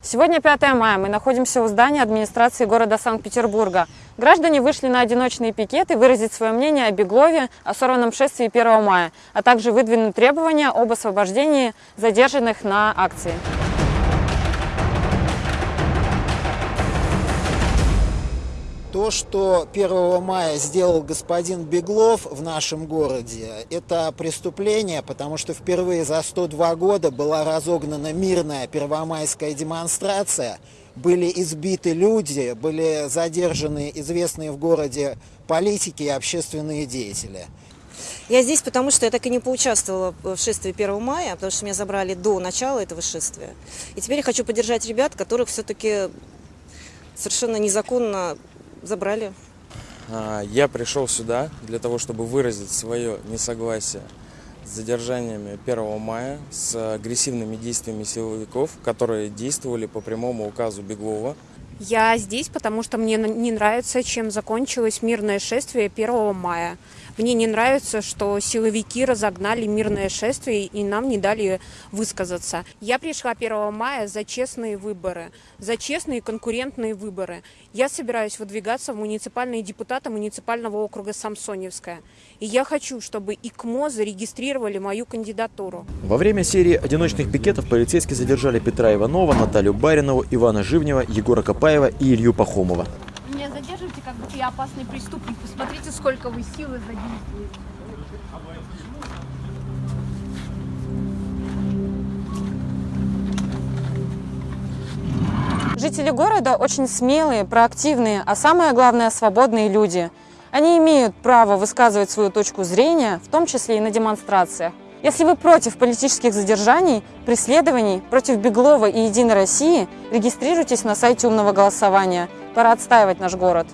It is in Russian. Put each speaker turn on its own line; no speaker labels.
Сегодня 5 мая. Мы находимся у здания администрации города Санкт-Петербурга. Граждане вышли на одиночные пикеты выразить свое мнение о Беглове, о сорванном шествии 1 мая, а также выдвинуть требования об освобождении задержанных на акции.
То, что 1 мая сделал господин Беглов в нашем городе, это преступление, потому что впервые за 102 года была разогнана мирная первомайская демонстрация, были избиты люди, были задержаны известные в городе политики и общественные деятели.
Я здесь, потому что я так и не поучаствовала в шествии 1 мая, потому что меня забрали до начала этого шествия. И теперь я хочу поддержать ребят, которых все-таки совершенно незаконно забрали.
А, я пришел сюда для того, чтобы выразить свое несогласие с задержаниями 1 мая, с агрессивными действиями силовиков, которые действовали по прямому указу Беглова.
Я здесь, потому что мне не нравится, чем закончилось мирное шествие 1 мая. Мне не нравится, что силовики разогнали мирное шествие и нам не дали высказаться. Я пришла 1 мая за честные выборы, за честные конкурентные выборы. Я собираюсь выдвигаться в муниципальные депутаты муниципального округа Самсоневская. И я хочу, чтобы ИКМО зарегистрировали мою кандидатуру.
Во время серии одиночных пикетов полицейские задержали Петра Иванова, Наталью Баринову, Ивана Живнева, Егора Копаева и Илью Пахомова.
Задерживайте, как я опасный преступник. Посмотрите, сколько вы силы задействуете.
Жители города очень смелые, проактивные, а самое главное – свободные люди. Они имеют право высказывать свою точку зрения, в том числе и на демонстрациях. Если вы против политических задержаний, преследований, против Беглова и Единой России, регистрируйтесь на сайте умного голосования. Пора отстаивать наш город.